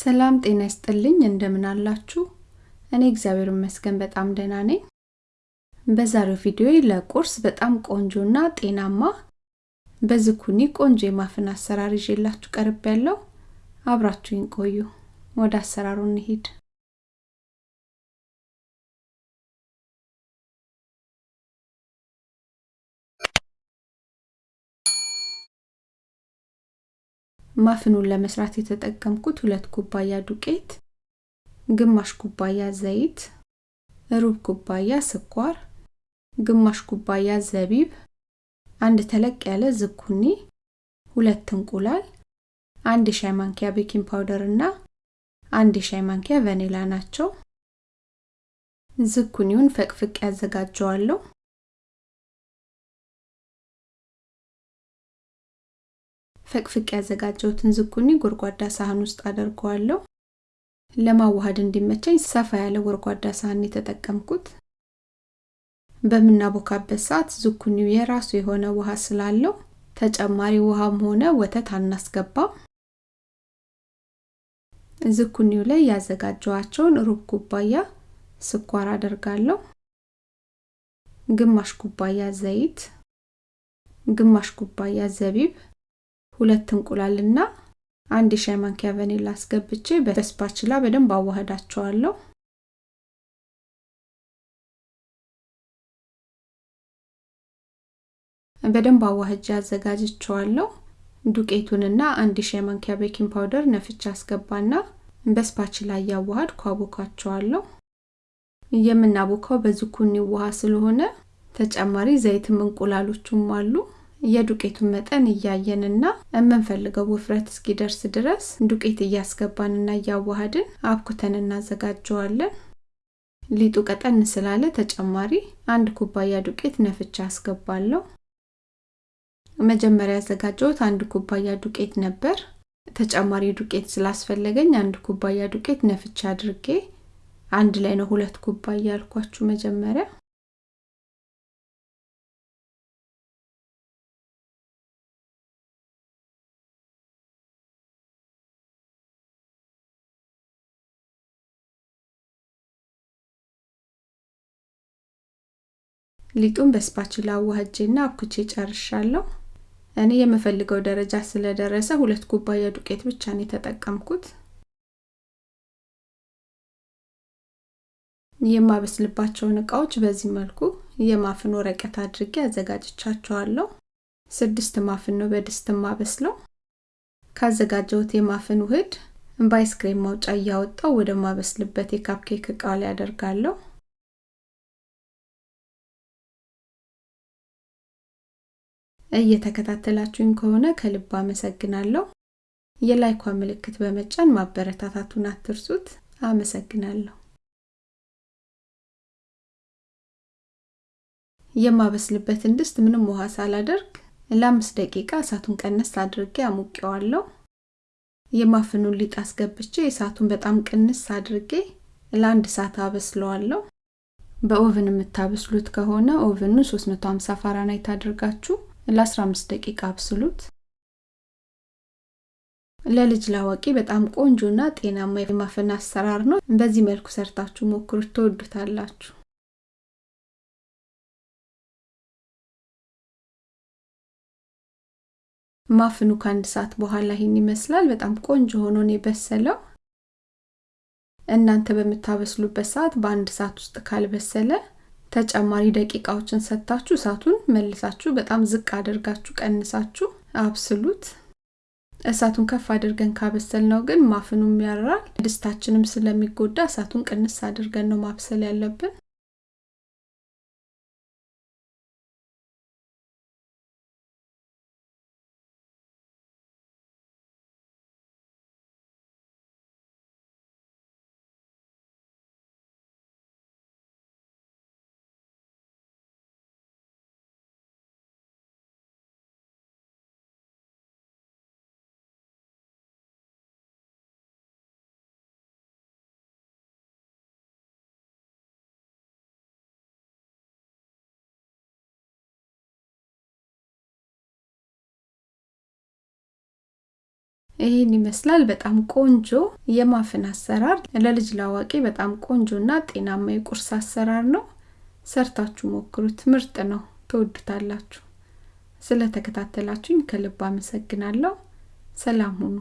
ሰላም ጤና ይስጥልኝ እንደምን አላችሁ? እኔ እግዚአብሔር ይመስገን በጣም ደህና ነኝ። በዛሬው ቪዲዮ ለቁርስ በጣም ቆንጆና ጤናማ በዝኩኒ ቆንጆ የማፍን አሰራር ይዤላችሁ ቀርብ ያለው አብራችሁኝ ቆዩ። ወደ አሰራሩ እንሂድ። muffin ኡን ለመስራት የተጠቀምኩት ሁለት ኩባያ ዱቄት፣ ግማሽ ኩባያ ዘይት፣ ሩብ ኩባያ ስኳር፣ ግማሽ ኩባያ ዘቢብ፣ አንድ ተለቅ ያለ ዝኩኒ፣ ሁለት እንቁላል፣ አንድ የሻይ ማንኪያ baking powder እና አንድ የሻይ ማንኪያ ቫኒላ ናቸው። ዝኩኒውን ፈቅፍቄ ያዘጋጀዋለሁ። ፈቅፍቅ ያዘጋጀሁትን ዝኩኒ ጎድጓዳ ሳህን ውስጥ አደርገዋለሁ። ለማዋሃድ እንዲመቸኝ ሰፋ ያለ ጎድጓዳ ሳህን የተጠቀምኩት። በምናቦካበት ሰዓት ዝኩኒው የራሱ የሆነ ውሃ ስላለው ተጨማሪ ውሃም ሆነ ወተት አናስገባም። ዝኩኒው ላይ ያዘጋጀዋቸውን ሩብ ኩባያ ስኳር አደርጋለሁ፣ ግማሽ ኩባያ ዘይት፣ ግማሽ ኩባያ ዘቢብ ሁለት እንቁላልና አንድ የሻይ ማንኪያ ቫኒላ አስገብቼ በ spatula በደንብ አዋህዳቸዋለሁ። በደንብ አዋህጄ አዘጋጅቸዋለሁ። ዱቄቱንና አንድ የሻይ ማንኪያ baking powder ነፍቼ አስገባና በ spatula እያዋሃድኩ አቦካቸዋለሁ። የምናቦካው በዝኩኒ ውሃ ስለሆነ ተጨማሪ ዘይትም እንቁላሎቹም አሉ። የዱቄቱን መጠን እያየንና የምንፈልገው ውፍረት እስኪደርስ ድረስ ዱቄት እያስገባንና እያዋሃድን አብኩተን እናዘጋጀዋለን። ሊጡ ቀጠን ስላለ ተጨማሪ አንድ ኩባያ ዱቄት ነፍቻ አስገባለሁ። መጀመሪያ ያዘጋጀሁት አንድ ኩባያ ዱቄት ነበር። ተጨማሪ ዱቄት ስላስፈለገኝ አንድ ኩባያ ዱቄት ነፍቻ አድርጌ አንድ ላይ ነው ሁለት ኩባያ ያልኳችሁ መጀመሪያ ሊጡን በስፓችላ አዋህጄና አብኩቼ ጨርሻለሁ። እኔ የምፈልገው ደረጃ ስለደረሰ ሁለት ኩባያ ዱቄት ብቻ ነው የተጠቀምኩት። የማበስልባቸውን እቃዎች በዚህ መልኩ የማፍን ወረቀት አድርጌ አዘጋጅቻቸዋለሁ። ስድስት ማፍን ነው በድስት ማበስለው። ካዘጋጀሁት የማፍን ውህድ በአይስክሬም ማውጫ እያወጣው ወደ ማበስልበት የካፕኬክ እቃ ላይ አደርጋለሁ። እየተከታተላችሁኝ ከሆነ ከልብ አመሰግናለሁ። የላይኳ ምልክት በመጫን ማበረታታቱን አትርሱት። አመሰግናለሁ። የማበስልበትን ድስት ምንም ውሃ ሳላደርግ ለአምስት ደቂቃ እሳቱን ቀነስ አድርጌ አሙቄዋለሁ። የ muffin ኡን ሊጥ አስገብቼ እሳቱን በጣም ቅንስ አድርጌ ለአንድ ሰዓት አበስለዋለሁ። በ oven የምታበስሉት ከሆነ oven ኑ 350 ፋራናይት አድርጋችሁ ለ15 ደቂቃ አብስሉት። ለልጅ ላዋቂ በጣም ቆንጆና ጤናማ የማፍን አሰራር ነው። በዚህ መልኩ ሰርታችሁ ሞክሩት፣ ትወዱታላችሁ። ማፍኑ ከአንድ ሰዓት በኋላ ይህን ይመስላል። በጣም ቆንጆ ሆኖ ነው የበሰለው። እናንተ በምታበስሉበት ሰዓት በአንድ ሰዓት ውስጥ ካልበሰለ ተጨማሪ ደቂቃዎችን ሰጥታችሁ እሳቱን መልሳችሁ በጣም ዝቅ አድርጋችሁ ቀንሳችሁ አብስሉት። እሳቱን ከፍ አድርገን ካበሰል ነው ግን ማፍኑም ያራል፣ ድስታችንም ስለሚጎዳ እሳቱን ቅንስ አድርገን ነው ማብሰል ያለብን። ይህን ይመስላል። በጣም ቆንጆ የማፍን አሰራር ለልጅ ላዋቂ በጣም ቆንጆና ጤናማ የቁርስ አሰራር ነው። ሰርታችሁ ሞክሩት። ምርጥ ነው። ትወዱታላችሁ። ስለተከታተላችሁኝ ከልብ አመሰግናለሁ። ሰላም ሁኑ።